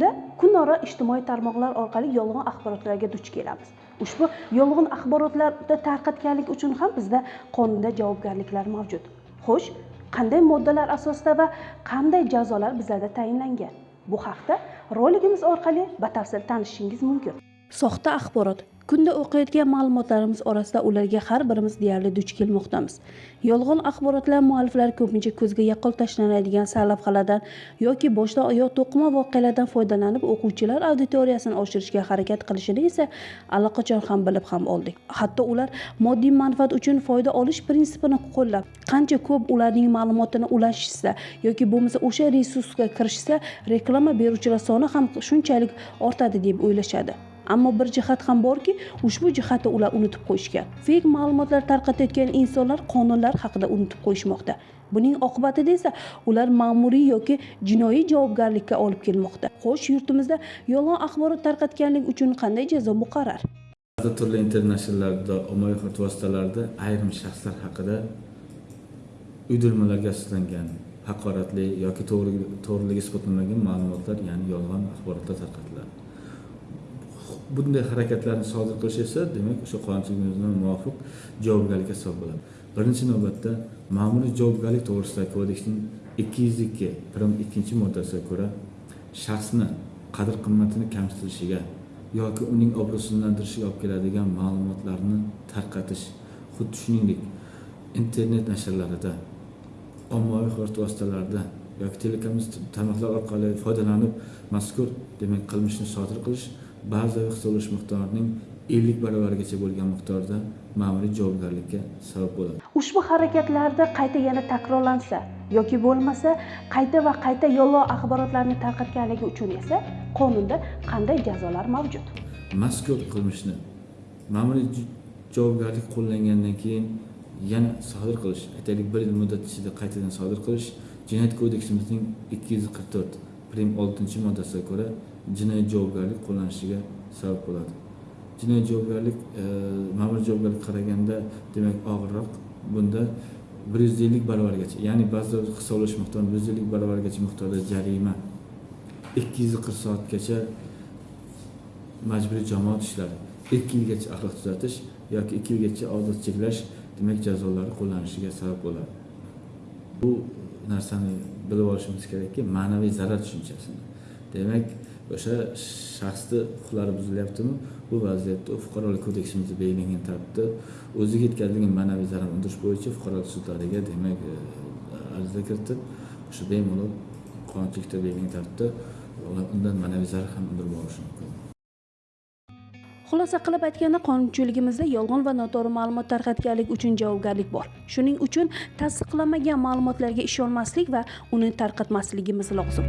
kunda kunora ijtimoiy tarmoqlar orqali yolg'on axborotlarga duch kelamiz. Ushbu yolg'on axborotlarni tarqatganlik uchun ham bizda qonunda javobgarliklar mavjud. Xo'sh qanday moddalar asosida va qanday jazolar bizlarda tayinlangan? Bu haqda roligimiz orqali batafsil tanishishingiz mumkin. Soxta axborot kunda o'qiyotgan ma'lumotlarimiz orasida ularga har birimiz deyarli duch kelmoqdamiz. Yolg'on axborotlar mualliflari ko'pincha ko'zga yaqqol tashlanadigan sarlavhalardan yoki boshdan oyoq to'qima voqealardan foydalanib o'quvchilar auditoriyasini oshirishga harakat qilishini esa allaqachon ham bilib ham oldik. Hatto ular moddiy manfaat uchun foyda olish prinsipini qo'llab qancha ko'p ularning ma'lumotini ulashishsa yoki bo'lmasa o'sha resursga kirishsa reklama beruvchilar soni ham shunchalik ortadi deb o'ylashadi. Ammo bir jihat ham borki ushbu jihatni ular unutib qo'yishgan feyk ma'lumotlar tarqatayotgan insonlar qonunlar haqida unutib qo'yishmoqda. Buning oqibatida esa ular ma'muriy yoki jinoiy javobgarlikka olib kelmoqda. Xo'sh yurtimizda yolg'on axborot tarqatganlik uchun qanday jazo muqarrar ba'zi turli internet nashrlarda ommaviy axborot vositalarida ayrim shaxslar haqida uydirmalarga asoslangan haqoratli yoki to'g'riligi isbotlanmagan ma'lumotlar ya'ni yolg'on axborotlar tarqatiladi. Bunday harakatlarni sodir qilish esa demak o'sha qonunchiligimizga muvofiq javobgarlik hisob bo'ladi. Birinchi navbatda ma'muriy javobgarlik to'g'risidagi kodeksning ikki yuz ikki prim ikkinchi moddasiga ko'ra shaxsni qadr qimmatini kamsitilishiga yoki uning obro'sizlantirishiga olib keladigan ma'lumotlarni tarqatish xuddi shuningdek internet nashrlarida ommaviy axborot vositalarida yoki telekommunikatsiya tarmoqlar orqali foydalanib mazkur demak qilmishni sodir qilish ba'zi hisoblash miqdorining ellik baravarigacha bo'lgan miqdorda ma'muriy javobgarlikka sabab bo'ladi. Ushbu harakatlarda qayta yana takrorlansa yoki bo'lmasa qayta va qayta yolg'on axborotlarni tarqatganligi uchun esa qonunda qanday jazolar mavjud? Mazkur qilmishni ma'muriy javobgarlik qo'llangandan keyin yana sodir qilish aytaylik bir yil muddat ichida qaytadan sodir qilish jinoyat kodeksimizning ikki yuz qirq to'rt prim oltinchi moddasiga ko'ra jinoiy javobgarlik qo'llanishiga sabab bo'ladi. Jinoiy javobgarlik e, ma'muriy javobgarlikka qaraganda demak og'irroq. Bunda bir yuz ellik barobargacha ya'ni ba'zida hisoblash miqdori bir yuz ellik barobargacha miqdorda jarima ikki yuz qirq soatgacha majburiy jamoat ishlari ikki yilgacha axloq tuzatish yoki ikki yilgacha ozod cheklash demak jazolari qo'llanishiga sabab bo'ladi. Bu narsani bilib olishimiz kerakki ma'naviy zarar tushunchasini demak o'sha shaxsni huquqlari buzilyaptimi? Bu vaziyatda fuqarolik kodeksimizda belgilangan tartibda o'ziga yetkazilgan ma'naviy zarar undirish bo'yicha fuqarolik sudlariga demak e, ariza kiritib o'sha bemalol qonunchilikda belgilangan tartibda undan ma'naviy zarar ham undirib olishi mumkin. Xulosa qilib aytganda qonunchiligimizda yolg'on va noto'g'ri ma'lumot tarqatganlik uchun javobgarlik bor. Shuning uchun tasdiqlanmagan ma'lumotlarga ishonmaslik va uni tarqatmasligimiz lozim.